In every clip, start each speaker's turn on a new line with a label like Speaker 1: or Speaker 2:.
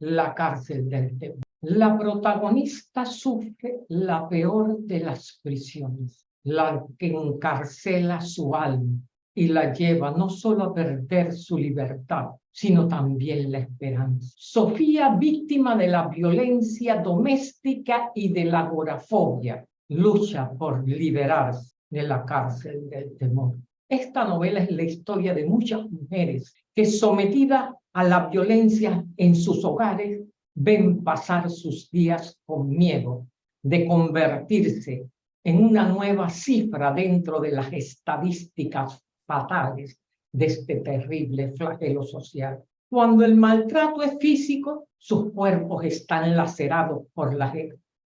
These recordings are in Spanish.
Speaker 1: La cárcel del temor. La protagonista sufre la peor de las prisiones, la que encarcela su alma y la lleva no solo a perder su libertad, sino también la esperanza. Sofía, víctima de la violencia doméstica y de la agorafobia, lucha por liberarse de la cárcel del temor. Esta novela es la historia de muchas mujeres que sometidas a la violencia en sus hogares ven pasar sus días con miedo de convertirse en una nueva cifra dentro de las estadísticas fatales de este terrible flagelo social. Cuando el maltrato es físico, sus cuerpos están lacerados por las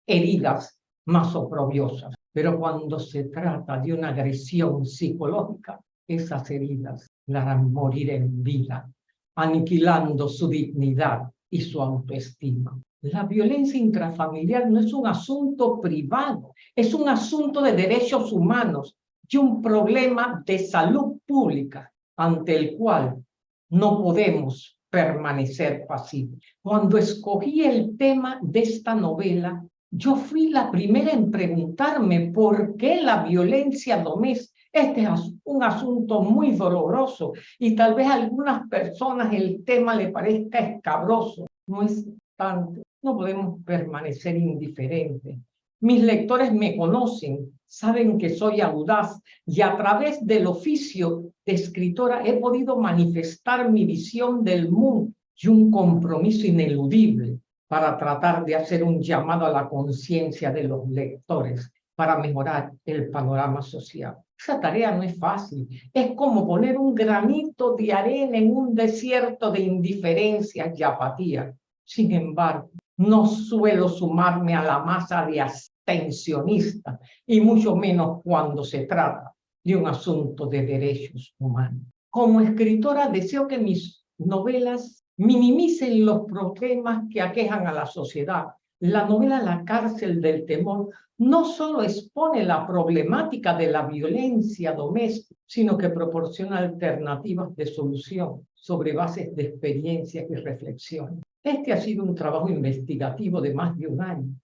Speaker 1: heridas más oprobiosas. Pero cuando se trata de una agresión psicológica, esas heridas morir en vida, aniquilando su dignidad y su autoestima. La violencia intrafamiliar no es un asunto privado, es un asunto de derechos humanos y un problema de salud pública ante el cual no podemos permanecer pasivos. Cuando escogí el tema de esta novela, yo fui la primera en preguntarme por qué la violencia doméstica. Este es un asunto muy doloroso y tal vez a algunas personas el tema le parezca escabroso. No es tanto. No podemos permanecer indiferentes. Mis lectores me conocen, saben que soy audaz y a través del oficio de escritora he podido manifestar mi visión del mundo y un compromiso ineludible para tratar de hacer un llamado a la conciencia de los lectores para mejorar el panorama social. Esa tarea no es fácil. Es como poner un granito de arena en un desierto de indiferencia y apatía. Sin embargo, no suelo sumarme a la masa de abstencionistas, y mucho menos cuando se trata de un asunto de derechos humanos. Como escritora deseo que mis novelas minimicen los problemas que aquejan a la sociedad. La novela La cárcel del temor no solo expone la problemática de la violencia doméstica, sino que proporciona alternativas de solución sobre bases de experiencias y reflexión. Este ha sido un trabajo investigativo de más de un año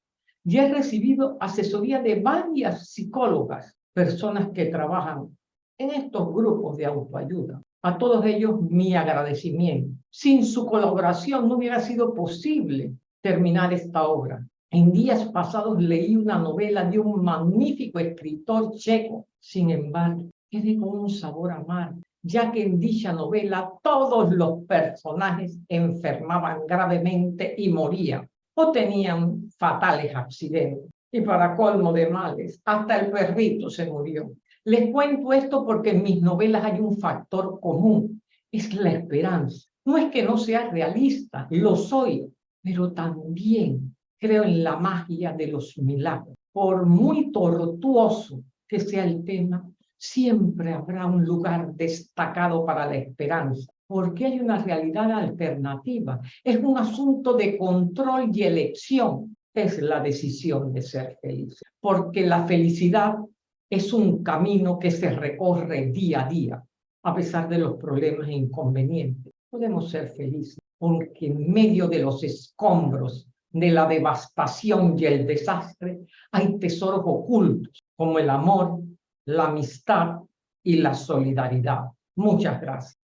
Speaker 1: y he recibido asesoría de varias psicólogas, personas que trabajan en estos grupos de autoayuda. A todos ellos mi agradecimiento. Sin su colaboración no hubiera sido posible terminar esta obra. En días pasados leí una novela de un magnífico escritor checo. Sin embargo, quedé con un sabor amargo, ya que en dicha novela todos los personajes enfermaban gravemente y morían o tenían fatales accidentes. Y para colmo de males, hasta el perrito se murió. Les cuento esto porque en mis novelas hay un factor común, es la esperanza. No es que no sea realista, lo soy, pero también creo en la magia de los milagros. Por muy tortuoso que sea el tema, siempre habrá un lugar destacado para la esperanza, porque hay una realidad alternativa. Es un asunto de control y elección. Es la decisión de ser feliz, porque la felicidad es un camino que se recorre día a día, a pesar de los problemas e inconvenientes. Podemos ser felices, porque en medio de los escombros, de la devastación y el desastre, hay tesoros ocultos, como el amor, la amistad y la solidaridad. Muchas gracias.